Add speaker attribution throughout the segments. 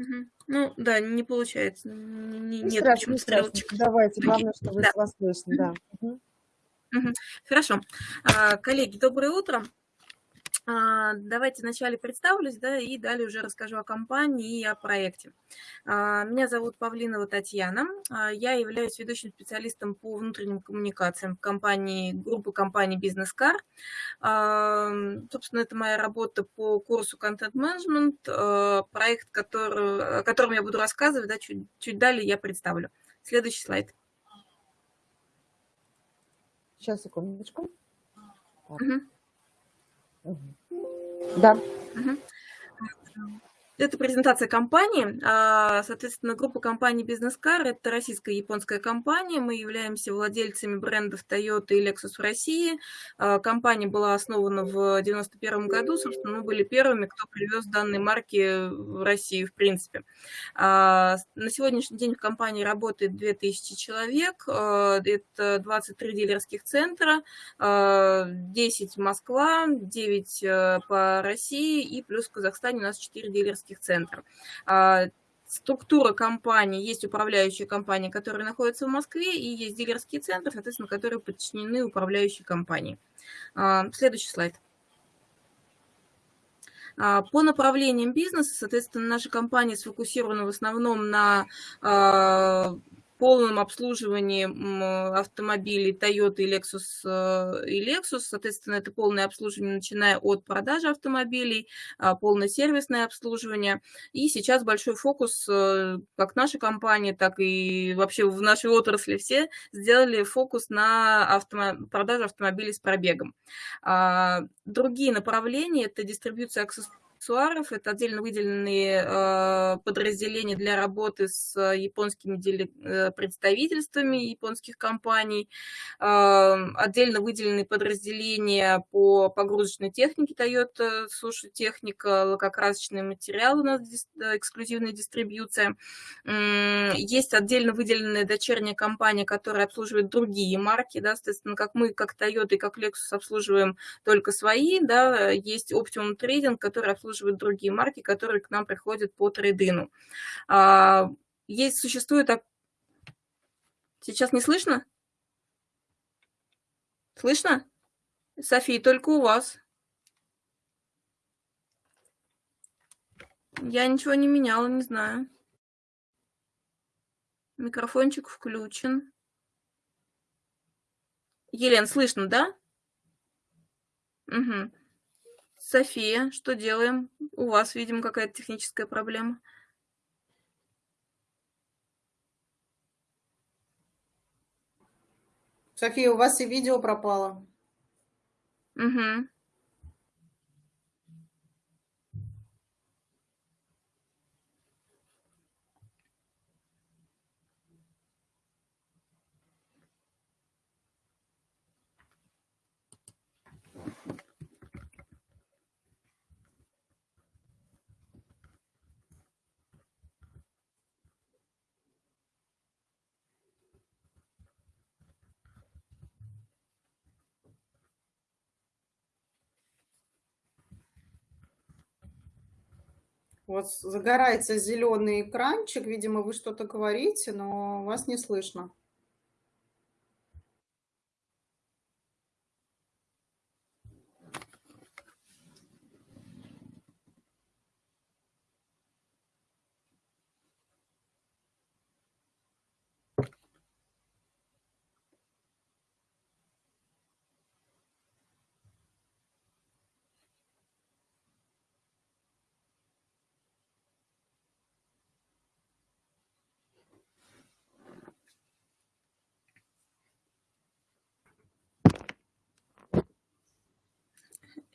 Speaker 1: Мгм. Ну да, не получается. Н не
Speaker 2: Не
Speaker 1: нет
Speaker 2: страшно, не
Speaker 1: почему-то
Speaker 2: страшно.
Speaker 1: стрелочек.
Speaker 2: Давайте, главное, что вы
Speaker 1: Да.
Speaker 2: вас слышно, да. Мгм.
Speaker 1: Мгм. Хорошо. А, коллеги, доброе утро. А, давайте вначале представлюсь, да, и далее уже расскажу о компании и о проекте. А, меня зовут Павлинова Татьяна. А, я являюсь ведущим специалистом по внутренним коммуникациям в компании, группы Business Car. А, собственно, это моя работа по курсу Content Management, проект, который, о котором я буду рассказывать, да, чуть, чуть далее я представлю. Следующий слайд.
Speaker 2: Сейчас, секундочку. Так.
Speaker 1: Мгм.
Speaker 2: Да.
Speaker 1: Это презентация компании. А, Соответственно, группа компаний Business Car– это российская и японская компания. Мы являемся владельцами брендов Toyota и Lexus в России. А, Компания была основана в 1991 году. Собственно, мы были первыми, кто привез данные марки в Россию, в принципе. А, На сегодняшний день в компании работает 2000 человек. Это 23 дилерских центра, а, 10 Москва, 9 э, по России и плюс в Казахстане у нас 4 дилерских центра. А, Структура компании, есть управляющие компании, которые находятся в Москве, и есть дилерские центры, соответственно, которые подчинены управляющей компании. А, Следующий слайд. А, По направлениям бизнеса, соответственно, наша компания сфокусирована в основном на полном обслуживании автомобилей Toyota и Lexus, э, и Lexus. Соответственно, это полное обслуживание, начиная от продажи автомобилей, а, полное сервисное обслуживание. И сейчас большой фокус, э, как наша компания, так и вообще в нашей отрасли все сделали фокус на автомо- продажу автомобилей с пробегом. А, Другие направления – это дистрибьюция аксессуаров, это отдельно выделенные э, подразделения для работы с японскими э, представительствами японских компаний, э, отдельно выделенные подразделения по погрузочной технике Toyota, суши техника, лакокрасочные материалы у нас э, эксклюзивная дистрибьюция. Есть отдельно выделенная дочерняя компания, которая обслуживает другие марки, да, соответственно, как мы, как Toyota и как Lexus обслуживаем только свои, да, есть Optimum Trading, который обслуживает другие марки, которые к нам приходят по трейдину. А, Есть, существует... Сейчас не слышно? Слышно? София, только у вас. Я ничего не меняла, не знаю. Микрофончик включен. Елен, слышно, да? Угу. София, что делаем? У вас, видимо, какая-то техническая проблема.
Speaker 3: София, у вас и видео пропало.
Speaker 1: Угу.
Speaker 3: Вас загорается зеленый экранчик. Видимо, вы что-то говорите, но вас не слышно.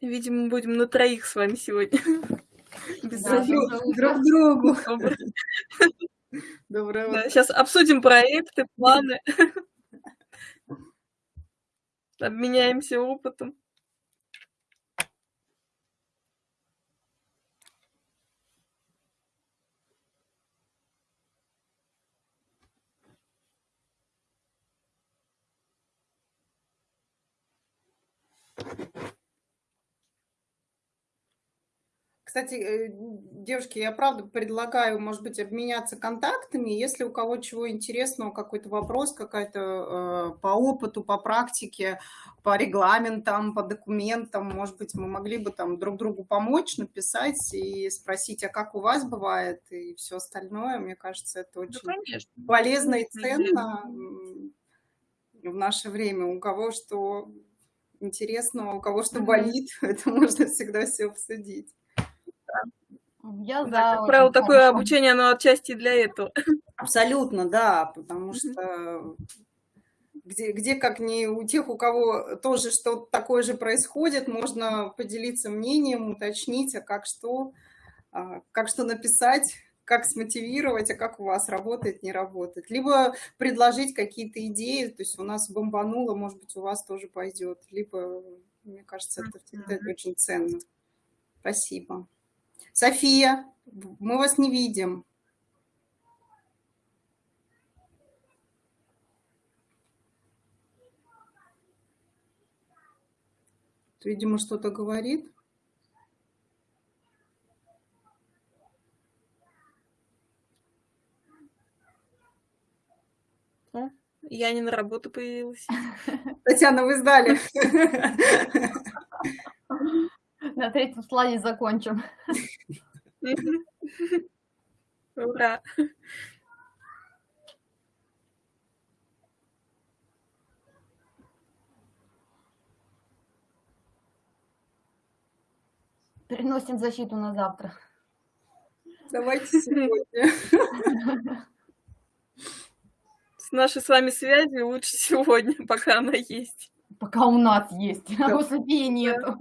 Speaker 1: Видимо, будем на троих с вами сегодня. Без
Speaker 3: Да, друг, друг другу.
Speaker 1: Доброе.
Speaker 3: Доброе
Speaker 1: Да,
Speaker 3: утро.
Speaker 1: сейчас обсудим проекты, планы. Обменяемся опытом.
Speaker 3: Кстати, э, девушки, я правда предлагаю, может быть, обменяться контактами. Если у кого чего интересного, какой-то вопрос, какая-то э, по опыту, по практике, по регламентам, по документам, может быть, мы могли бы там друг другу помочь, написать и спросить, а как у вас бывает и все остальное. Мне кажется, это очень
Speaker 1: конечно.
Speaker 3: полезно и ценно в наше время. У кого что интересного, у кого что болит, это можно всегда все обсудить.
Speaker 4: Я
Speaker 1: Да,
Speaker 4: за
Speaker 1: как правило, такое
Speaker 4: хорошо.
Speaker 1: обучение, оно отчасти для этого.
Speaker 3: Абсолютно, да, потому что где, где как не у тех, у кого тоже что-то такое же происходит, можно поделиться мнением, уточнить, а как что, а, как что написать, как смотивировать, а как у вас работает, не работает. Либо предложить какие-то идеи, то есть у нас бомбануло, может быть, у вас тоже пойдет. Либо, мне кажется, это
Speaker 1: Мгм.
Speaker 3: очень ценно. Спасибо. София, мы вас не видим. Видимо, что-то говорит.
Speaker 1: Я не на работу появилась.
Speaker 3: Татьяна, вы сдали.
Speaker 4: На третьем слайде закончим.
Speaker 1: Ура!
Speaker 4: Переносим защиту на завтра.
Speaker 3: Давайте сегодня.
Speaker 1: С нашей с вами связью лучше сегодня, пока она есть.
Speaker 4: Пока у нас есть, а у Софии нету.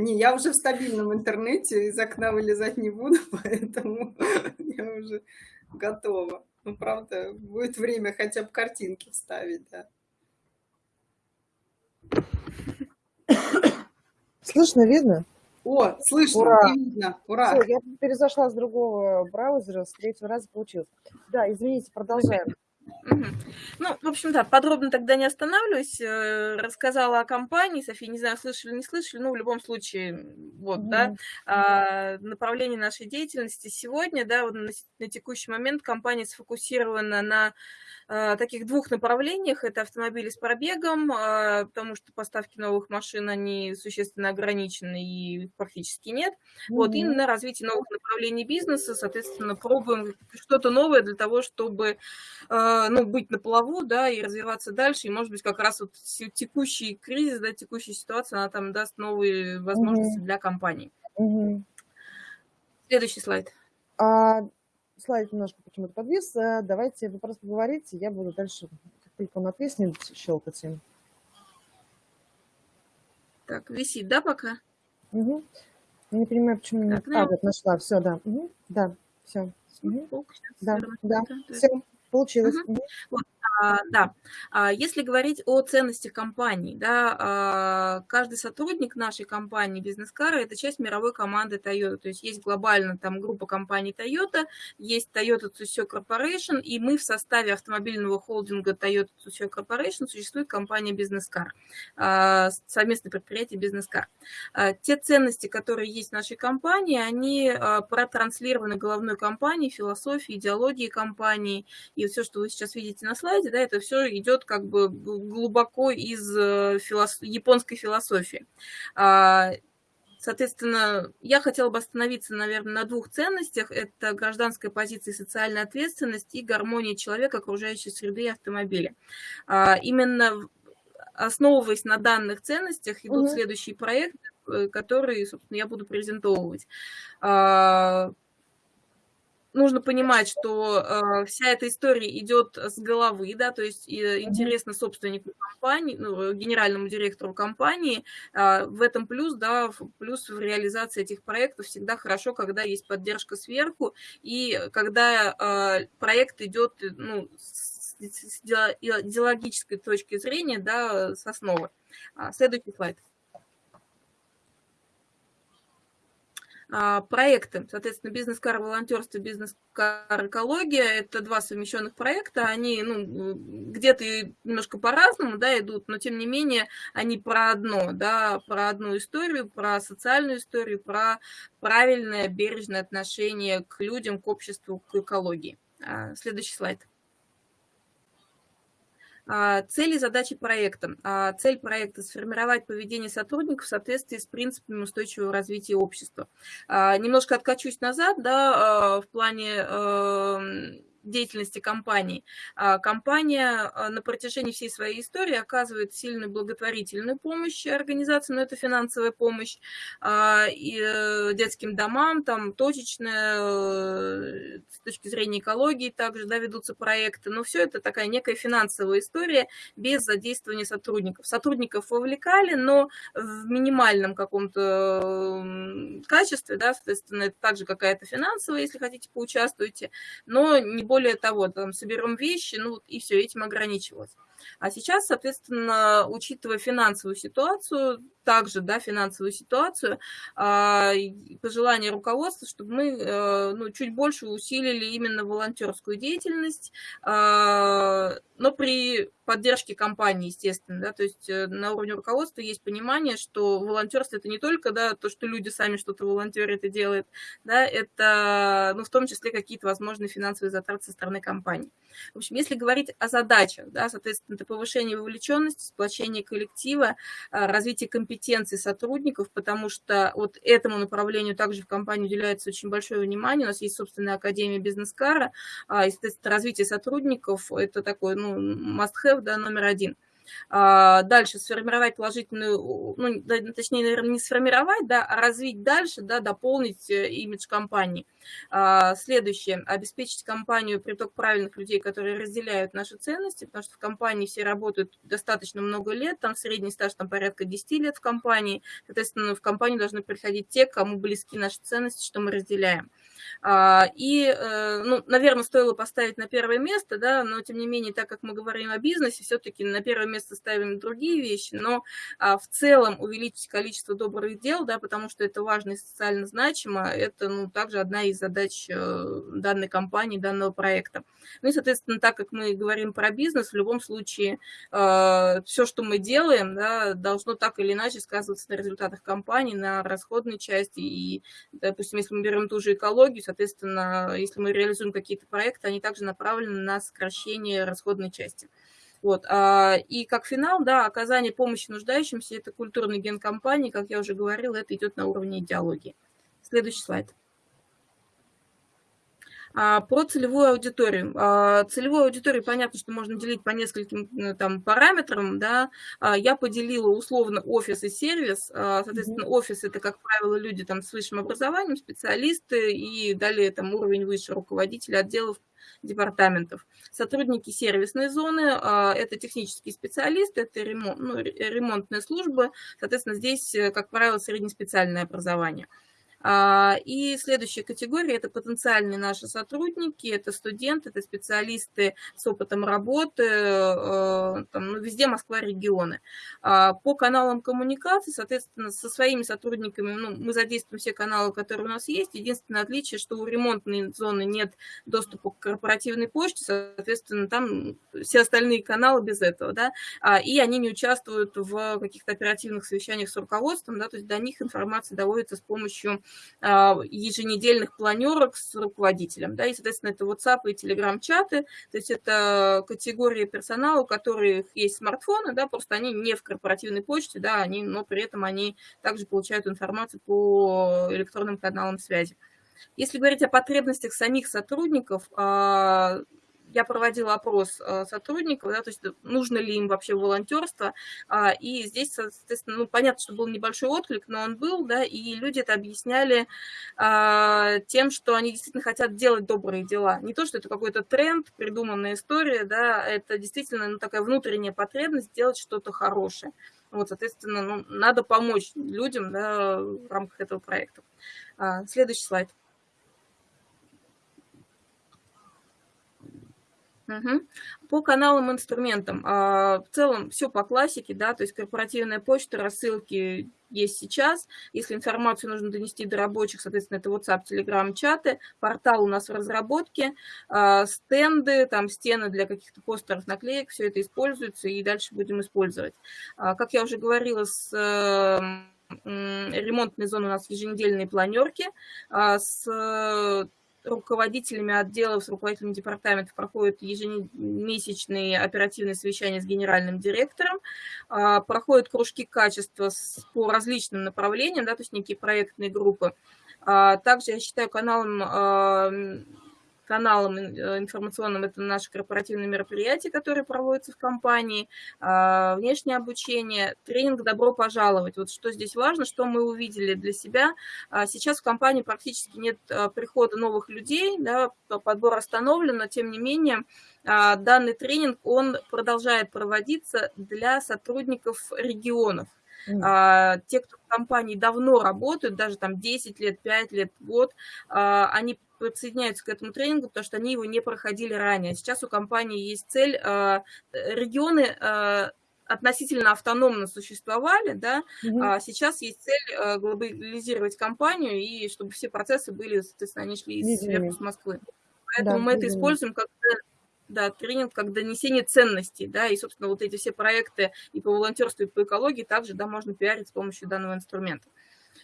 Speaker 3: Не, я уже в стабильном интернете, из окна вылезать не буду, поэтому я уже готова. Ну, правда, будет время хотя бы картинки вставить, да.
Speaker 2: Слышно, видно?
Speaker 3: О, слышно
Speaker 2: Ура!
Speaker 3: видно. Ура!
Speaker 2: Всё, я перезашла с другого браузера, с третьего раза получилось. Да, извините, продолжаем.
Speaker 1: Ну, в общем, да, подробно тогда не останавливаюсь. э, Рассказала о компании. София, не знаю, слышали, не слышали, но в любом случае, вот, да, а, направление нашей деятельности сегодня, да, вот на, на текущий момент компания сфокусирована на таких двух направлениях. Это автомобили с пробегом, а, потому что поставки новых машин, они существенно ограничены и их практически нет. Вот, и на развитие новых направлений бизнеса, соответственно, пробуем что-то новое для того, чтобы э, ну, быть на плаву, да, и развиваться дальше. И, может быть, как раз вот текущий кризис, да, текущая ситуация, она там даст новые возможности
Speaker 2: Мгм.
Speaker 1: для компании.
Speaker 2: Мгм.
Speaker 1: Следующий слайд.
Speaker 2: А, слайд немножко почему-то подвис. Э, Давайте вы просто поговорите, я буду дальше, как только он отвиснет, щелкать им.
Speaker 1: Так, висит, да, пока?
Speaker 2: Я не понимаю, почему... не-
Speaker 1: Так,
Speaker 2: А, вот нашла, все, да. Мгм. Да, все.
Speaker 1: Сейчас?
Speaker 2: Да, да, все, получилось.
Speaker 1: Мгм.
Speaker 2: Мгм.
Speaker 1: А, да, А, если говорить о ценностях компании, да, а, каждый сотрудник нашей компании Бизнес-Кара – это часть мировой команды Toyota. То есть есть глобально там группа компаний Toyota, есть Toyota Tsusho Corporation, и мы в составе автомобильного холдинга Toyota Tsusho Corporation существует компания Бизнес-Кар, а, совместное предприятие Бизнес-Кар. А, Те ценности, которые есть в нашей компании, они а, протранслированы головной компанией, философией, идеологией компании, и все, что вы сейчас видите на слайде, да, это все идет как бы глубоко из э, филос- японской философии. А, Соответственно, я хотела бы остановиться, наверное, на двух ценностях. Это гражданская позиция и социальная ответственность и гармония человека, окружающей среды и автомобиля. А, Именно основываясь на данных ценностях идут
Speaker 2: Мгм.
Speaker 1: следующие проекты, э, которые, собственно, я буду презентовывать. Нужно понимать, что э, вся эта история идет с головы, да, то есть э, интересно собственнику компании, ну, генеральному директору компании. А, в этом плюс, да, в- плюс в реализации этих проектов всегда хорошо, когда есть поддержка сверху и когда э, проект идет, э, ну, с, с идео- идеологической точки зрения, да, с основы. А, Следующий слайд. А, проекты, соответственно, бизнес-кар волонтерство, бизнес-кар экология, это два совмещенных проекта, они ну, где-то немножко по-разному да, идут, но тем не менее они про одно, да, про одну историю, про социальную историю, про правильное, бережное отношение к людям, к обществу, к экологии. А, следующий слайд. А, цели задачи проекта. А, цель проекта – сформировать поведение сотрудников в соответствии с принципами устойчивого развития общества. А, немножко откачусь назад, да, в плане эм, деятельности компании. А, компания а, на протяжении всей своей истории оказывает сильную благотворительную помощь организации, но это финансовая помощь а, и э, детским домам, там точечная, э, с точки зрения экологии также да, ведутся проекты, но все это такая некая финансовая история без задействования сотрудников. Сотрудников вовлекали, но в минимальном каком-то качестве, да, соответственно, это также какая-то финансовая, если хотите, поучаствуйте, но не более того, там, соберем вещи, ну, и все, этим ограничивалось. А сейчас, соответственно, учитывая финансовую ситуацию, также, да, финансовую ситуацию, а, пожелание руководства, чтобы мы э, ну, чуть больше усилили именно волонтерскую деятельность, а, но при поддержке компании, естественно, да, то есть э, на уровне руководства есть понимание, что волонтерство это не только, да, то, что люди сами что-то волонтерят и делают, да, это, ну, в том числе какие-то возможные финансовые затраты со стороны компании. В общем, если говорить о задачах, да, соответственно, это повышение вовлеченности, сплочение коллектива, а, развитие компетенций сотрудников, потому что вот этому направлению также в компании уделяется очень большое внимание. У нас есть собственная академия бизнес-кара, а, естественно, развитие сотрудников – это такой, ну, must-have, да, номер один – а, дальше сформировать положительную, ну, точнее, наверное, не сформировать, да, а развить дальше, да, дополнить э, имидж компании. А, следующее, обеспечить компанию приток правильных людей, которые разделяют наши ценности, потому что в компании все работают достаточно много лет, там средний стаж там порядка 10 лет в компании, соответственно, в компанию должны приходить те, кому близки наши ценности, что мы разделяем. А, и, э, ну, наверное, стоило поставить на первое место, да, но тем не менее, так как мы говорим о бизнесе, все-таки на первое место ставим другие вещи, но а, в целом увеличить количество добрых дел, да, потому что это важно и социально значимо, это, ну, также одна из задач э, данной компании, данного проекта. Ну и, соответственно, так как мы говорим про бизнес, в любом случае э, все, что мы делаем, да, должно так или иначе сказываться на результатах компании, на расходной части. И, допустим, если мы берем ту же экологию, соответственно, если мы реализуем какие-то проекты, они также направлены на сокращение расходной части. Вот. А, и как финал, да, оказание помощи нуждающимся, это культурный ген компании, как я уже говорила, это идет на уровне идеологии. Следующий слайд. А, про целевую аудиторию. А, целевую аудиторию, понятно, что можно делить по нескольким э, там, параметрам. Да? А, я поделила условно офис и сервис. Соответственно, офис – это, как правило, люди там, с высшим образованием, специалисты и далее там, уровень выше руководителя отделов департаментов. Сотрудники сервисной зоны – это технические специалисты, это ремонт, ну, ремонтные службы. Соответственно, здесь, э, как правило, среднеспециальное образование. А, и следующая категория – это потенциальные наши сотрудники, это студенты, это специалисты с опытом работы, э, там, ну, везде Москва, регионы. А, по каналам коммуникации, соответственно, со своими сотрудниками ну, мы задействуем все каналы, которые у нас есть. Единственное отличие, что у ремонтной зоны нет доступа к корпоративной почте, соответственно, там все остальные каналы без этого, да, а, и они не участвуют в каких-то оперативных совещаниях с руководством, да, то есть до них информация доводится с помощью еженедельных планерок с руководителем. Да, и, соответственно, это WhatsApp и Telegram-чаты, то есть это категории персонала, у которых есть смартфоны, да, просто они не в корпоративной почте, да, они, но при этом они также получают информацию по электронным каналам связи. Если говорить о потребностях самих сотрудников, а, я проводила опрос э, сотрудников, да, то есть нужно ли им вообще волонтерство, а, и здесь, соответственно, ну, понятно, что был небольшой отклик, но он был, да, и люди это объясняли а, тем, что они действительно хотят делать добрые дела. Не то, что это какой-то тренд, придуманная история, да, это действительно ну, такая внутренняя потребность сделать что-то хорошее. Вот, соответственно, ну, надо помочь людям да, в рамках этого проекта. А, следующий слайд. По каналам, инструментам. а, В целом все по классике, да, то есть корпоративная почта, рассылки есть сейчас. Если информацию нужно донести до рабочих, соответственно, это WhatsApp, Telegram, чаты. Портал у нас в разработке, а, стенды, там стены для каких-то постеров, наклеек, все это используется и дальше будем использовать. А, Как я уже говорила, с ремонтной зоны у нас еженедельные планерки, с руководителями отделов, с руководителями департаментов проходят ежемесячные оперативные совещания с генеральным директором, а, проходят кружки качества по различным направлениям, да, то есть некие проектные группы. А, Также я считаю каналом, а, каналом э, информационным это наши корпоративные мероприятия, которые проводятся в компании, а, внешнее обучение, тренинг «Добро пожаловать». Вот что здесь важно, что мы увидели для себя. А Сейчас в компании практически нет а, прихода новых людей, да, подбор остановлен, но тем не менее а, данный тренинг, он продолжает проводиться для сотрудников регионов. А, Те, кто в компании давно работают, даже там 10 лет, 5 лет, год, а, они присоединяются к этому тренингу, потому что они его не проходили ранее. Сейчас у компании есть цель, а, э, регионы а, относительно автономно существовали, да,
Speaker 2: Мгм.
Speaker 1: а сейчас есть цель э, глобализировать компанию, и чтобы все процессы были, соответственно, они шли
Speaker 2: Видимыми.
Speaker 1: сверху с Москвы. Поэтому
Speaker 2: Да,
Speaker 1: мы это используем как да, тренинг как донесение ценностей, да, и, собственно, вот эти все проекты и по волонтерству, и по экологии также, да, можно пиарить с помощью данного инструмента.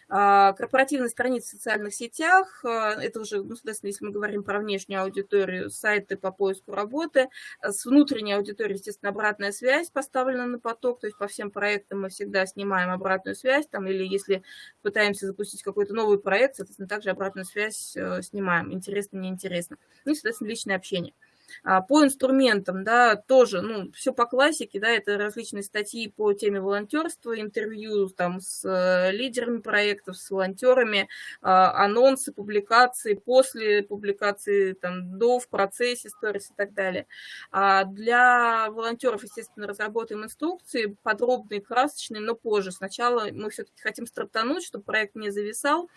Speaker 1: А, Корпоративные страницы в социальных сетях, а, это уже, ну, соответственно, если мы говорим про внешнюю аудиторию, сайты по поиску работы. А С внутренней аудиторией, естественно, обратная связь поставлена на поток, то есть по всем проектам мы всегда снимаем обратную связь, там, или если пытаемся запустить какой-то новый проект, соответственно, также обратную связь э, снимаем, интересно, неинтересно. Ну и, соответственно, личное общение. А, По инструментам, да, тоже, ну, все по классике, да, это различные статьи по теме волонтерства, интервью там с э, лидерами проектов, с волонтерами, а, анонсы, публикации, после публикации, там, до, в процессе, сторис и так далее. А Для волонтеров, естественно, разработаем инструкции, подробные, красочные, но позже. Сначала мы все-таки хотим стартануть, чтобы проект не зависал,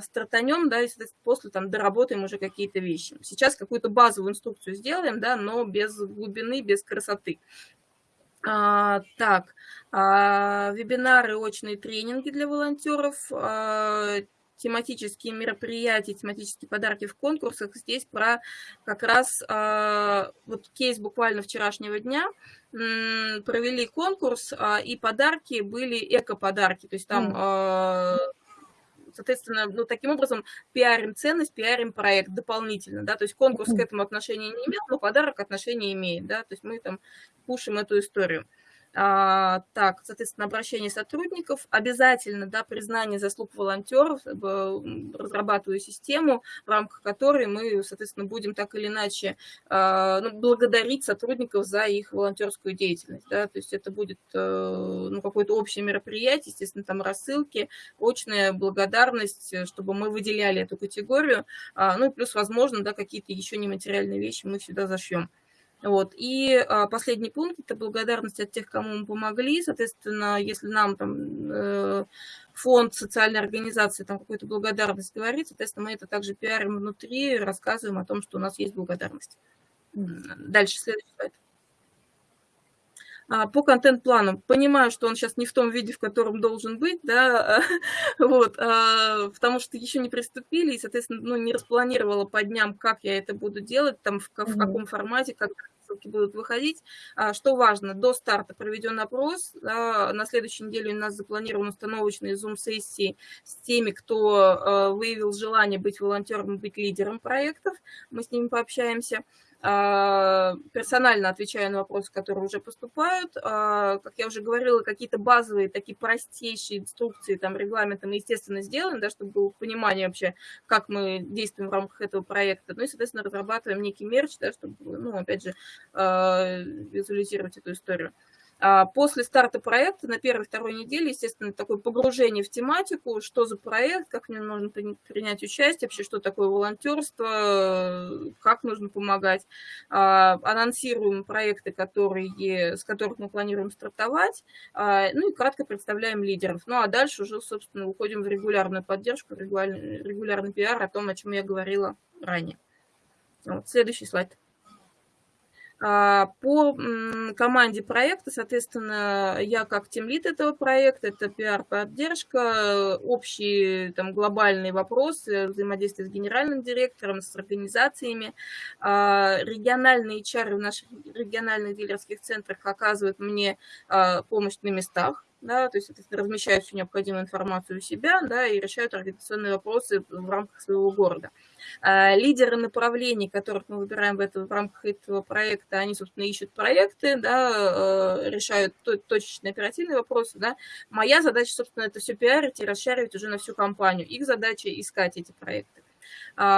Speaker 1: стартанем, да, и, после там доработаем уже какие-то вещи. Сейчас какую-то базовую инструкцию сделаем, да, но без глубины, без красоты. А, так, а, вебинары, очные тренинги для волонтеров, а, тематические мероприятия, тематические подарки в конкурсах. Здесь про как раз а, вот кейс буквально вчерашнего дня. М, Провели конкурс, а, и подарки были эко-подарки. То есть там
Speaker 2: М.
Speaker 1: соответственно, ну, таким образом пиарим ценность, пиарим проект дополнительно, да, то есть конкурс к этому отношения не имеет, но подарок отношение имеет, да, то есть мы там пушим эту историю. А, так, соответственно, обращение сотрудников, обязательно, да, признание заслуг волонтеров, э, разрабатываю систему, в рамках которой мы, соответственно, будем так или иначе а, ну, благодарить сотрудников за их волонтерскую деятельность, да, то есть это будет, э, ну, какое-то общее мероприятие, естественно, там рассылки, очная благодарность, э, чтобы мы выделяли эту категорию, а, ну, и плюс, возможно, да, какие-то еще нематериальные вещи мы сюда зашьем. Вот. И а, последний пункт – это благодарность от тех, кому мы помогли. Соответственно, если нам там э, фонд, социальная организация там какую-то благодарность говорит, соответственно, мы это также пиарим внутри, рассказываем о том, что у нас есть благодарность. Дальше, следующий слайд. А, По контент-плану. Понимаю, что он сейчас не в том виде, в котором должен быть, да, вот, а, потому что еще не приступили, и, соответственно, ну, не распланировала по дням, как я это буду делать, там, в, в каком формате, как ссылки будут выходить. А, Что важно, до старта проведен опрос, на следующей неделе у нас запланированы установочные зум-сессии с теми, кто выявил желание быть волонтером, быть лидером проектов, мы с ними пообщаемся. А, Персонально отвечаю на вопросы, которые уже поступают. А, Как я уже говорила, какие-то базовые, такие простейшие инструкции, там, регламенты мы, естественно, сделаем, да, чтобы было понимание вообще, как мы действуем в рамках этого проекта. Ну и, соответственно, разрабатываем некий мерч, да, чтобы, ну, опять же, а, визуализировать эту историю. А После старта проекта на первой-второй неделе, естественно, такое погружение в тематику, что за проект, как в нем нужно при- принять участие, вообще, что такое волонтерство, как нужно помогать. А, Анонсируем проекты, которые, с которых мы планируем стартовать, а, ну и кратко представляем лидеров. Ну а дальше уже, собственно, уходим в регулярную поддержку, регулярный, регулярный пиар о том, о чем я говорила ранее. Вот, следующий слайд. А, По команде проекта, соответственно, я как тимлид этого проекта, это пиар-поддержка, общие там, глобальные вопросы, взаимодействие с генеральным директором, с организациями. А, Региональные HR в наших региональных дилерских центрах оказывают мне а, помощь на местах да, то есть размещают всю необходимую информацию у себя, да, и решают организационные вопросы в рамках своего города. А, лидеры направлений, которых мы выбираем в, это, в рамках этого проекта, они, собственно, ищут проекты, да, э, решают точечные оперативные вопросы. Да. Моя задача, собственно, это все пиарить и расшаривать уже на всю компанию. Их задача искать эти проекты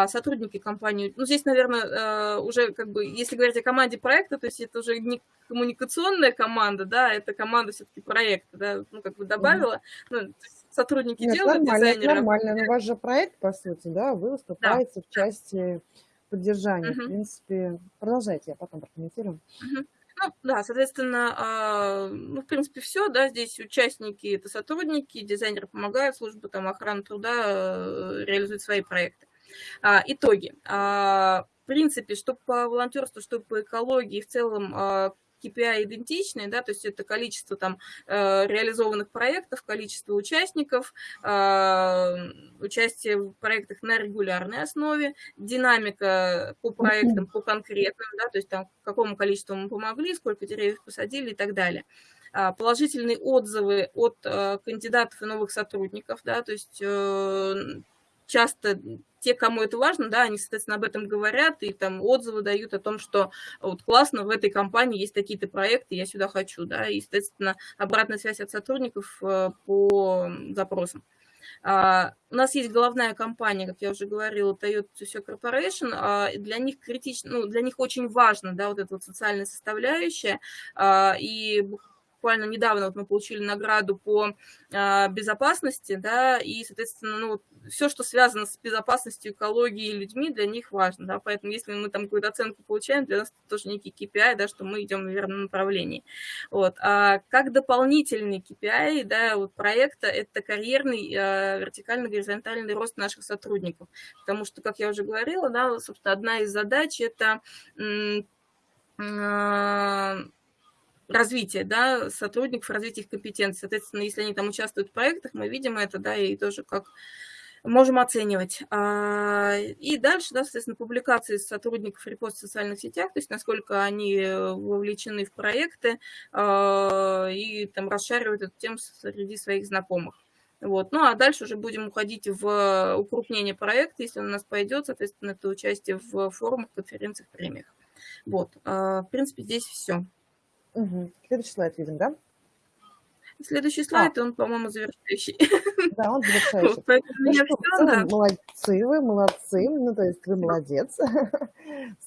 Speaker 1: сотрудники компании. Ну, здесь, наверное, э, уже как бы, если говорить о команде проекта, то есть это уже не коммуникационная команда, да, это команда все-таки проекта, да, ну, как бы добавила, ну, сотрудники
Speaker 2: Нет,
Speaker 1: делают,
Speaker 2: нормально,
Speaker 1: дизайнеры.
Speaker 2: нормально. Но у вас же проект, по сути, да, вы выступаете в части поддержания. В
Speaker 1: Мгм.
Speaker 2: принципе, продолжайте, я потом прокомментирую.
Speaker 1: Мгм. Ну, да, соответственно, а, ну, в принципе, все, да, здесь участники – это сотрудники, дизайнеры помогают, служба там охраны труда э, реализует свои проекты. А, Итоги. А, В принципе, что по волонтерству, что по экологии, в целом а, KPI идентичные, да, то есть это количество там э, реализованных проектов, количество участников, а, участие в проектах на регулярной основе, динамика по проектам, по конкретным, да, то есть там какому количеству мы помогли, сколько деревьев посадили и так далее А, положительные отзывы от э, кандидатов и новых сотрудников, да, то есть э, часто те, кому это важно, да, они, соответственно, об этом говорят и там отзывы дают о том, что вот классно, в этой компании есть такие-то проекты, я сюда хочу, да, и, соответственно, обратная связь от сотрудников э, по запросам. А, У нас есть головная компания, как я уже говорила, Toyota Tsusho Corporation. а, Для них критично, ну, для них очень важно, да, вот эта вот социальная составляющая. а, И буквально недавно вот мы получили награду по а, безопасности, да, и, соответственно, ну, все, что связано с безопасностью, экологией и людьми, для них важно, да, поэтому если мы там какую-то оценку получаем, для нас это тоже некий KPI, да, что мы идем в верном направлении. Вот. А как дополнительный KPI, да, вот проекта, это карьерный а, вертикально-горизонтальный рост наших сотрудников, потому что, как я уже говорила, да, собственно, одна из задач – это развитие да, сотрудников, развитие их компетенций. Соответственно, если они там участвуют в проектах, мы видим это, да, и тоже как можем оценивать. И дальше, да, соответственно, публикации сотрудников репост в социальных сетях, то есть насколько они вовлечены в проекты и там расшаривают эту тему среди своих знакомых. Вот. Ну, а дальше уже будем уходить в укрупнение проекта, если он у нас пойдет, соответственно, это участие в форумах, конференциях, премиях. Вот. В принципе, здесь все.
Speaker 2: Угу. Следующий слайд видим, да?
Speaker 1: Следующий слайд, а. он, по-моему, завершающий.
Speaker 2: Да, он завершающий.
Speaker 1: Поэтому ну,
Speaker 2: что, все, да. Молодцы вы, молодцы. Ну, то есть вы молодец.